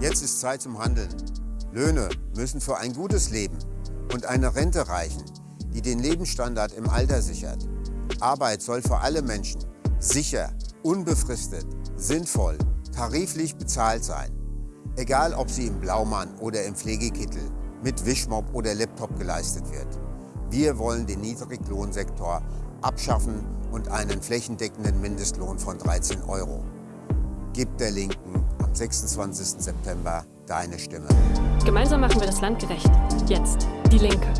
Jetzt ist Zeit zum Handeln. Löhne müssen für ein gutes Leben und eine Rente reichen, die den Lebensstandard im Alter sichert. Arbeit soll für alle Menschen sicher, unbefristet, sinnvoll, tariflich bezahlt sein. Egal, ob sie im Blaumann oder im Pflegekittel, mit Wischmob oder Laptop geleistet wird. Wir wollen den Niedriglohnsektor abschaffen und einen flächendeckenden Mindestlohn von 13 Euro. Gib der Linken am 26. September deine Stimme. Gemeinsam machen wir das Land gerecht. Jetzt. Die Linke.